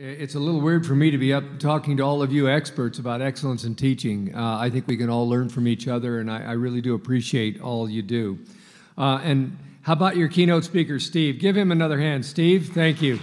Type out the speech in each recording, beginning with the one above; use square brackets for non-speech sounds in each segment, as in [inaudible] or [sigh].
It's a little weird for me to be up talking to all of you experts about excellence in teaching. Uh, I think we can all learn from each other, and I, I really do appreciate all you do. Uh, and how about your keynote speaker, Steve? Give him another hand. Steve, thank you.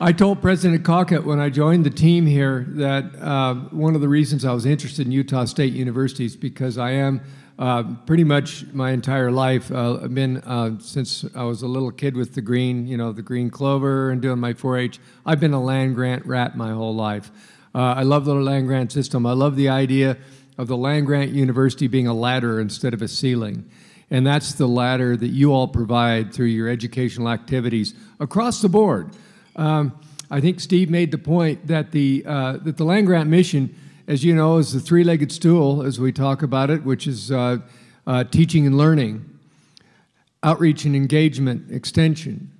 I told President Cockett when I joined the team here that uh, one of the reasons I was interested in Utah State University is because I am uh, pretty much my entire life. Uh, I've been uh, since I was a little kid with the green, you know, the green clover and doing my 4-H. I've been a land grant rat my whole life. Uh, I love the land grant system. I love the idea of the land grant university being a ladder instead of a ceiling. And that's the ladder that you all provide through your educational activities across the board. Um, I think Steve made the point that the, uh, that the land grant mission as you know, is the three-legged stool, as we talk about it, which is uh, uh, teaching and learning, outreach and engagement, extension,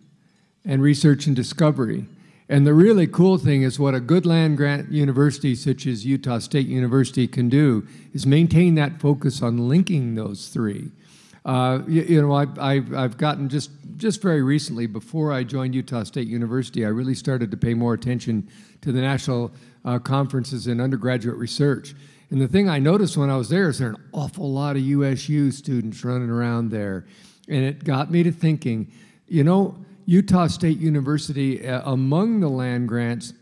and research and discovery. And the really cool thing is what a good land-grant university such as Utah State University can do is maintain that focus on linking those three. Uh, you, you, know, I, I've, I've gotten just, just very recently, before I joined Utah State University, I really started to pay more attention to the National uh, conferences in undergraduate research. And the thing I noticed when I was there is there are an awful lot of USU students running around there. And it got me to thinking, you know, Utah State University, uh, among the land grants,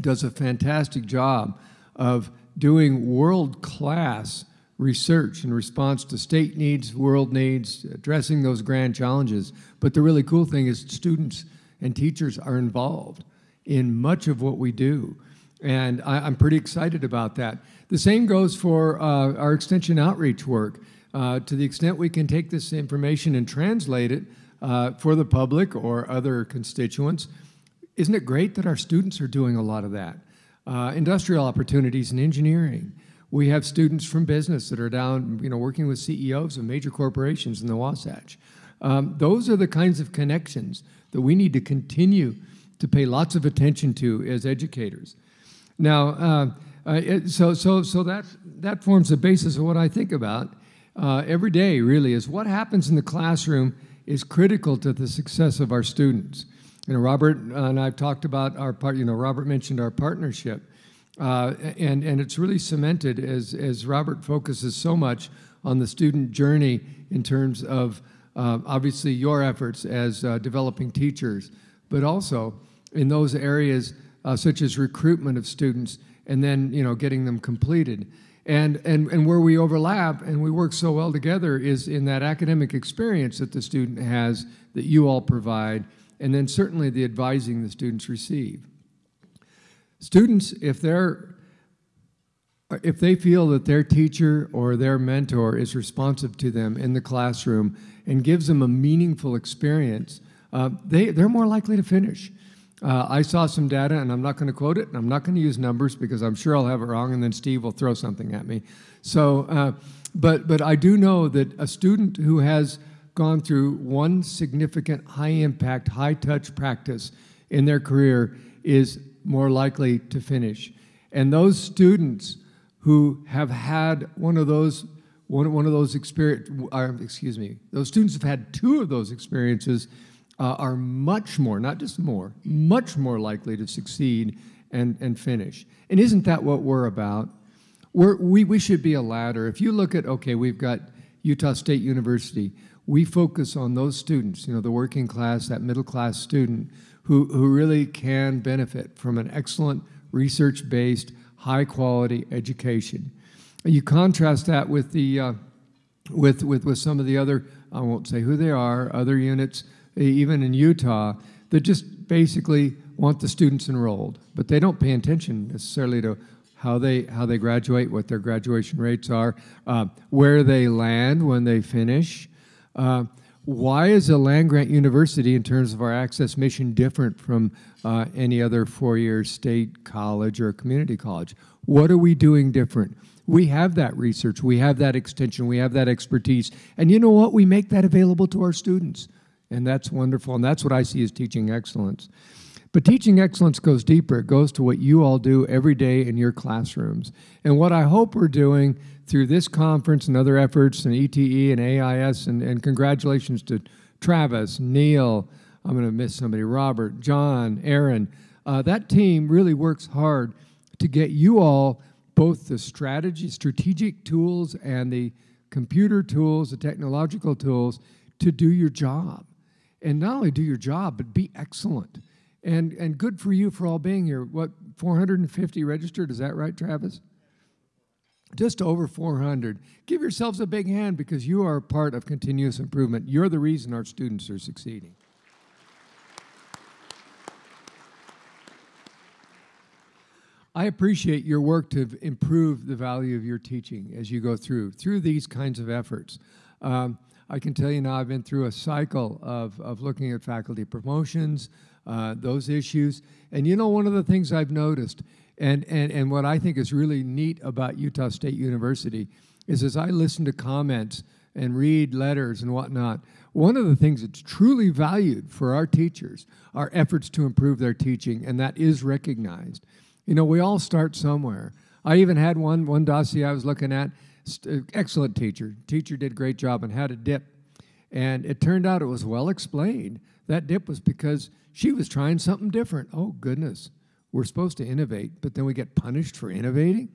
does a fantastic job of doing world-class research in response to state needs, world needs, addressing those grand challenges. But the really cool thing is students and teachers are involved in much of what we do. And I, am pretty excited about that. The same goes for uh, our extension outreach work. Uh, to the extent we can take this information and translate it uh, for the public or other constituents, isn't it great that our students are doing a lot of that? Uh, industrial opportunities in engineering. We have students from business that are down, you know, working with CEOs of major corporations in the Wasatch. Um, those are the kinds of connections that we need to continue to pay lots of attention to as educators. Now, uh, uh, it, so, so, so that, that forms the basis of what I think about uh, every day, really, is what happens in the classroom is critical to the success of our students. You know, Robert and I've talked about our part, you know, Robert mentioned our partnership. Uh, and, and it's really cemented as, as Robert focuses so much on the student journey in terms of uh, obviously your efforts as uh, developing teachers, but also in those areas uh, such as recruitment of students and then you know getting them completed. And, and, and where we overlap and we work so well together is in that academic experience that the student has that you all provide, and then certainly the advising the students receive. Students, if they're if they feel that their teacher or their mentor is responsive to them in the classroom and gives them a meaningful experience, uh, they, they're more likely to finish. Uh, I saw some data, and I'm not going to quote it, and I'm not going to use numbers because I'm sure I'll have it wrong, and then Steve will throw something at me. So, uh, but, but I do know that a student who has gone through one significant high-impact, high-touch practice in their career is more likely to finish. And those students who have had one of those one, one of those experience, uh, excuse me, those students have had two of those experiences uh, are much more, not just more, much more likely to succeed and, and finish. And isn't that what we're about? We're, we, we should be a ladder. If you look at, okay, we've got Utah State University, we focus on those students, you know, the working class, that middle class student who, who really can benefit from an excellent research-based, high-quality education. You contrast that with the uh, with, with with some of the other I won't say who they are other units even in Utah, that just basically want the students enrolled, but they don't pay attention necessarily to how they how they graduate, what their graduation rates are, uh, where they land when they finish. Uh, why is a land grant university, in terms of our access mission, different from uh, any other four-year state college or community college? What are we doing different? We have that research, we have that extension, we have that expertise, and you know what? We make that available to our students. And that's wonderful. And that's what I see as teaching excellence. But teaching excellence goes deeper. It goes to what you all do every day in your classrooms. And what I hope we're doing through this conference and other efforts and ETE and AIS, and, and congratulations to Travis, Neil, I'm going to miss somebody, Robert, John, Aaron. Uh, that team really works hard to get you all both the strategy, strategic tools and the computer tools, the technological tools to do your job. And not only do your job, but be excellent. And, and good for you for all being here. What, 450 registered? Is that right, Travis? Just over 400. Give yourselves a big hand because you are part of continuous improvement. You're the reason our students are succeeding. I appreciate your work to improve the value of your teaching as you go through, through these kinds of efforts. Um, I can tell you now I've been through a cycle of, of looking at faculty promotions, uh, those issues. And you know, one of the things I've noticed, and, and, and what I think is really neat about Utah State University, is as I listen to comments and read letters and whatnot, one of the things that's truly valued for our teachers are efforts to improve their teaching, and that is recognized. You know, we all start somewhere. I even had one one dossier I was looking at. Uh, excellent teacher. Teacher did a great job on how to dip. And it turned out it was well explained. That dip was because she was trying something different. Oh, goodness. We're supposed to innovate, but then we get punished for innovating?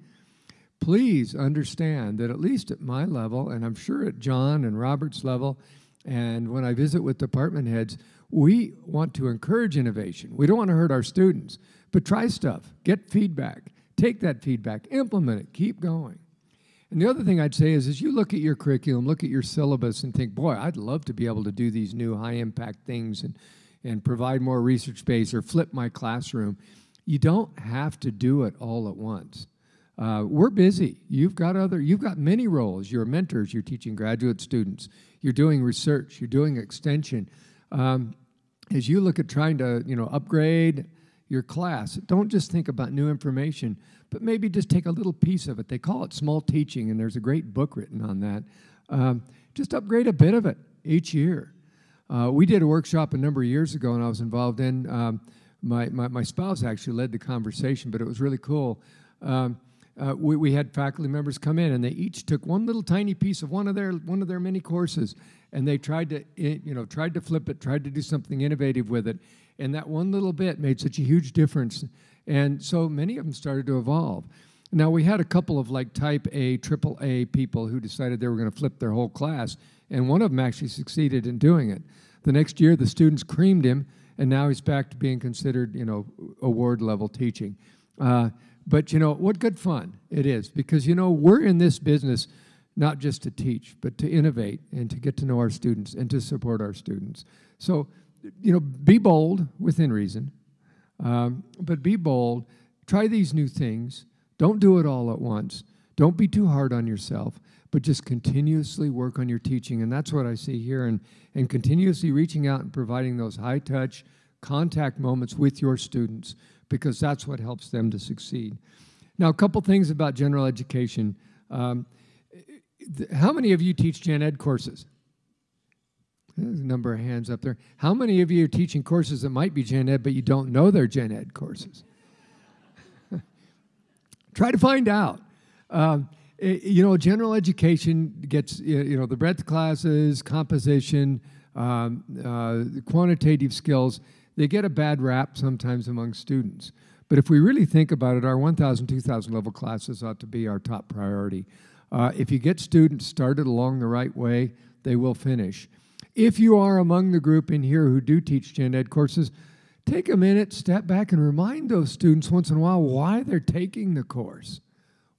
Please understand that, at least at my level, and I'm sure at John and Robert's level, and when I visit with department heads, we want to encourage innovation. We don't want to hurt our students. But try stuff, get feedback, take that feedback, implement it, keep going. And the other thing I'd say is, as you look at your curriculum, look at your syllabus, and think, boy, I'd love to be able to do these new high impact things and, and provide more research space or flip my classroom. You don't have to do it all at once. Uh, we're busy. You've got other, you've got many roles. You're mentors, you're teaching graduate students, you're doing research, you're doing extension. Um, as you look at trying to, you know, upgrade, your class. Don't just think about new information, but maybe just take a little piece of it. They call it small teaching, and there's a great book written on that. Um, just upgrade a bit of it each year. Uh, we did a workshop a number of years ago, and I was involved in. Um, my, my, my, spouse actually led the conversation, but it was really cool. Um, uh, we, we, had faculty members come in, and they each took one little tiny piece of one of their one of their many courses, and they tried to you know tried to flip it, tried to do something innovative with it, and that one little bit made such a huge difference. And so many of them started to evolve. Now, we had a couple of like type A, triple A people who decided they were going to flip their whole class, and one of them actually succeeded in doing it. The next year, the students creamed him, and now he's back to being considered, you know, award level teaching. Uh, but, you know, what good fun it is because, you know, we're in this business not just to teach, but to innovate and to get to know our students and to support our students. So you know, be bold within reason, um, but be bold. Try these new things. Don't do it all at once. Don't be too hard on yourself, but just continuously work on your teaching. And that's what I see here, and, and continuously reaching out and providing those high touch contact moments with your students because that's what helps them to succeed. Now, a couple things about general education. Um, how many of you teach gen ed courses? There's a number of hands up there. How many of you are teaching courses that might be gen ed, but you don't know they're gen ed courses? [laughs] Try to find out. Um, it, you know, general education gets, you know, the breadth classes, composition, um, uh, quantitative skills, they get a bad rap sometimes among students. But if we really think about it, our 1,000, 2,000 level classes ought to be our top priority. Uh, if you get students started along the right way, they will finish. If you are among the group in here who do teach gen ed courses, take a minute, step back, and remind those students once in a while why they're taking the course.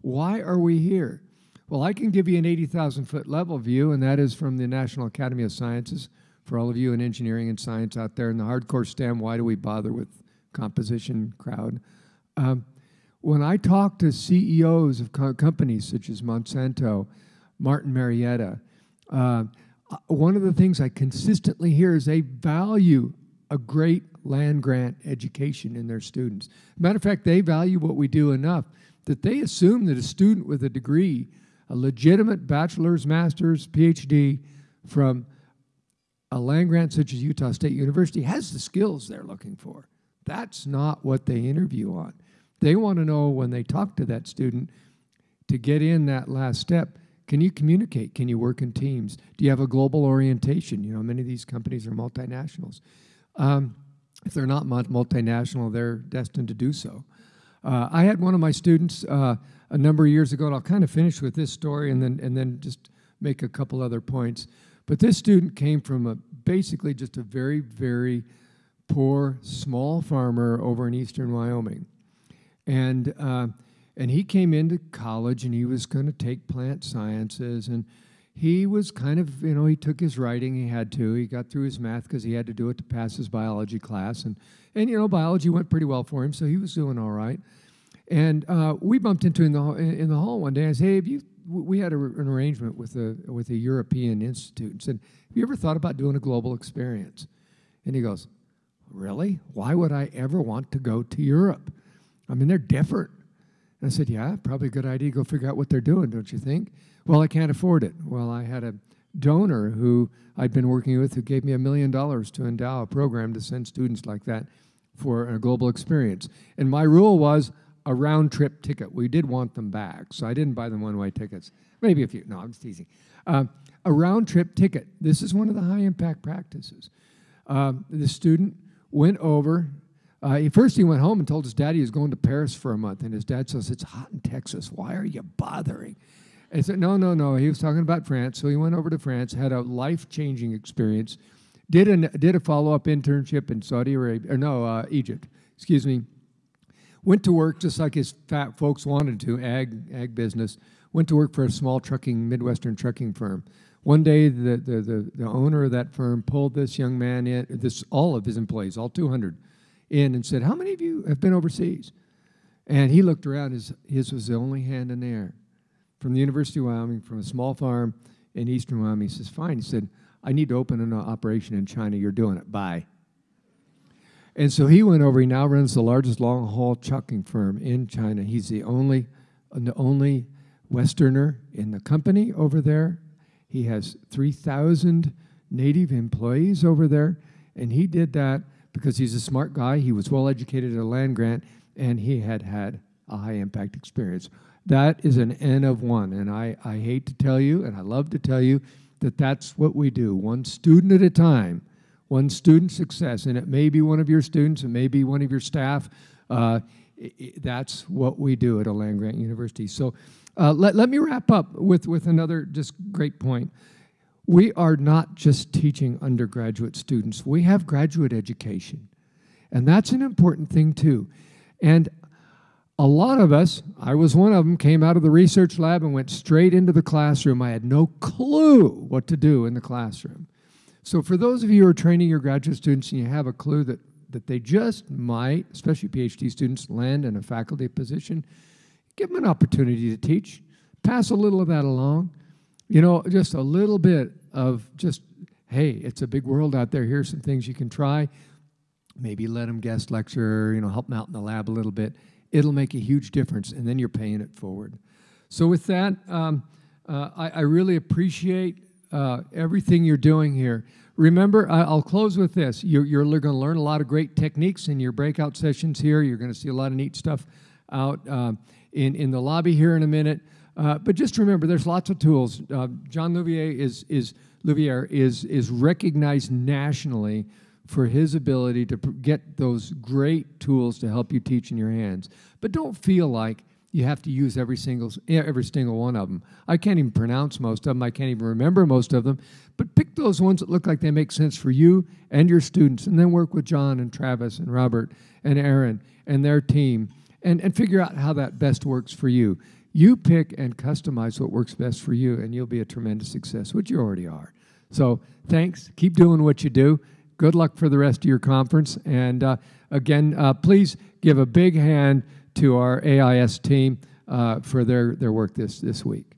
Why are we here? Well, I can give you an 80,000 foot level view, and that is from the National Academy of Sciences. For all of you in engineering and science out there in the hardcore STEM, why do we bother with composition crowd? Um, when I talk to CEOs of co companies such as Monsanto, Martin Marietta, uh, Uh, one of the things I consistently hear is they value a great land grant education in their students. Matter of fact, they value what we do enough that they assume that a student with a degree, a legitimate bachelor's, master's, PhD from a land grant such as Utah State University has the skills they're looking for. That's not what they interview on. They want to know when they talk to that student to get in that last step Can you communicate? Can you work in teams? Do you have a global orientation? You know, many of these companies are multinationals. Um, if they're not multinational, they're destined to do so. Uh, I had one of my students uh, a number of years ago, and I'll kind of finish with this story and then, and then just make a couple other points. But this student came from a, basically just a very, very poor, small farmer over in eastern Wyoming. And, uh, and he came into college and he was going to take plant sciences. And he was kind of, you know, he took his writing, he had to. He got through his math because he had to do it to pass his biology class. And, and, you know, biology went pretty well for him, so he was doing all right. And uh, we bumped into him in the, in the hall one day. I said, hey, have you, we had a, an arrangement with a, with a European institute and said, have you ever thought about doing a global experience? And he goes, really? Why would I ever want to go to Europe? I mean, they're different. I said, yeah, probably a good idea go figure out what they're doing, don't you think? Well, I can't afford it. Well, I had a donor who I'd been working with who gave me a million dollars to endow a program to send students like that for a global experience. And my rule was a round trip ticket. We did want them back, so I didn't buy them one way tickets. Maybe a few. No, I'm just teasing. Uh, a round trip ticket. This is one of the high impact practices. Uh, the student went over. Uh, first, he went home and told his dad he was going to Paris for a month. And his dad says, It's hot in Texas. Why are you bothering? And he said, No, no, no. He was talking about France. So he went over to France, had a life changing experience, did, an, did a follow up internship in Saudi Arabia, or no, uh, Egypt, excuse me. Went to work just like his fat folks wanted to, ag, ag business. Went to work for a small trucking, Midwestern trucking firm. One day, the, the, the, the, owner of that firm pulled this young man in, this, all of his employees, all 200, in and said, How many of you have been overseas? And he looked around, his, his was the only hand in the air. From the University of Wyoming, from a small farm in eastern Wyoming. He says, Fine. He said, I need to open an operation in China. You're doing it. Bye. And so he went over. He now runs the largest long haul trucking firm in China. He's the only, the only Westerner in the company over there. He has 3,000 native employees over there, and he did that because he's a smart guy. He was well educated at a land grant, and he had had a high impact experience. That is an N of one, and I, I hate to tell you, and I love to tell you, that that's what we do, one student at a time, one student success, and it may be one of your students, it may be one of your staff. Uh, that's what we do at a land grant university. So uh, let, let me wrap up with, with another just great point. We are not just teaching undergraduate students, we have graduate education. And that's an important thing too. And a lot of us, I was one of them, came out of the research lab and went straight into the classroom. I had no clue what to do in the classroom. So for those of you who are training your graduate students and you have a clue that, that they just might, especially PhD students, land in a faculty position, give them an opportunity to teach. Pass a little of that along. You know, just a little bit of just, hey, it's a big world out there. Here's some things you can try. Maybe let them guest lecture, you know, help them out in the lab a little bit. It'll make a huge difference, and then you're paying it forward. So with that, um, uh, I, I, really appreciate uh, everything you're doing here. Remember, I'll close with this. You're, you're going to learn a lot of great techniques in your breakout sessions here. You're going to see a lot of neat stuff out. Um, in, in the lobby here in a minute. Uh, but just remember, there's lots of tools. Uh, John Louvier is, is, Louvier is, is recognized nationally for his ability to get those great tools to help you teach in your hands. But don't feel like you have to use every single every single one of them. I can't even pronounce most of them. I can't even remember most of them. But pick those ones that look like they make sense for you and your students, and then work with John and Travis and Robert and Aaron and their team and, and figure out how that best works for you. You pick and customize what works best for you, and you'll be a tremendous success, which you already are. So thanks. Keep doing what you do. Good luck for the rest of your conference. And uh, again, uh, please give a big hand to our AIS team uh, for their, their work this, this week.